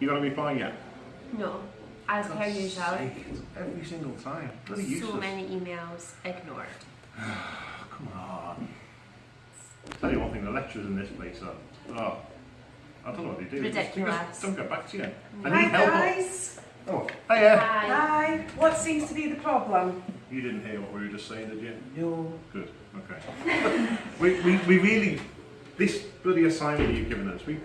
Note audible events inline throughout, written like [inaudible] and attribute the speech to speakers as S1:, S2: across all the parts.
S1: You gonna reply yet?
S2: No, as per usual.
S1: Every single time. Bloody
S2: So
S1: useless.
S2: many emails ignored. [sighs]
S1: Come on. Tell you one thing, the lecturers in this place are, oh, I don't know what they do. They They
S2: Ridiculous.
S1: just don't get back to you. I
S3: Hi
S1: need help.
S3: guys.
S1: Oh, hiya.
S2: Hi.
S3: Hi. What seems to be the problem?
S1: You didn't hear what we were just saying, did you?
S3: No.
S1: Good, okay. [laughs] we, we, we really, this bloody assignment you've given us, we,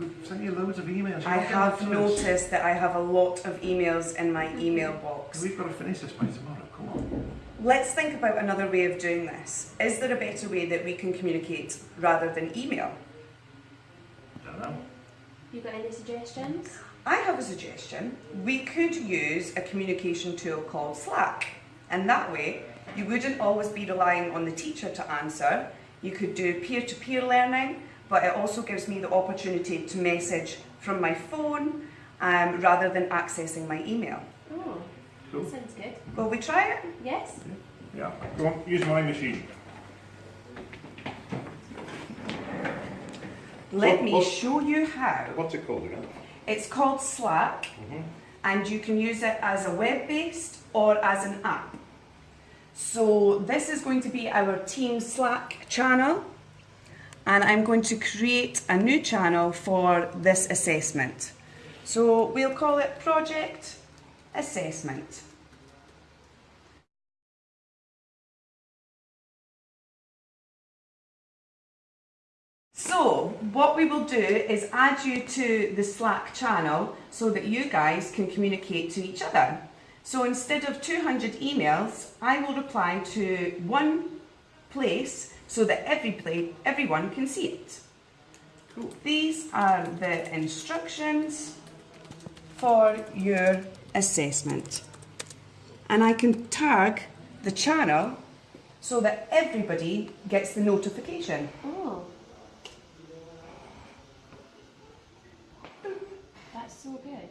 S1: we've sent you loads of emails. You're
S3: I have
S1: back to us.
S3: noticed that I have a lot of emails in my email box.
S1: We've got to finish this by tomorrow, come on.
S3: Let's think about another way of doing this. Is there a better way that we can communicate rather than email?
S1: I don't know.
S2: You got any suggestions?
S3: I have a suggestion. We could use a communication tool called Slack. And that way, you wouldn't always be relying on the teacher to answer. You could do peer to peer learning, but it also gives me the opportunity to message from my phone um, rather than accessing my email.
S2: Oh,
S1: Cool.
S2: sounds good.
S3: Will we try it?
S2: Yes?
S1: Yeah, go on, use my machine.
S3: Let
S1: What-
S3: me show you how.
S1: What's it called again?
S3: It's called Slack,
S1: Mhm.
S3: and you can use it as a web-based or as an app. So this is going to be our Team Slack channel, and I'm going to create a new channel for this assessment. So we'll call it Project Assessment. So, what we will do is add you to the Slack channel so that you guys can communicate to each other. So instead of 200 emails, I will reply to one place so that every pla- everyone can see it.
S1: Cool.
S3: These are the instructions for your assessment. And I can tag the channel so that everybody gets the notification.
S2: Oh. That's so good.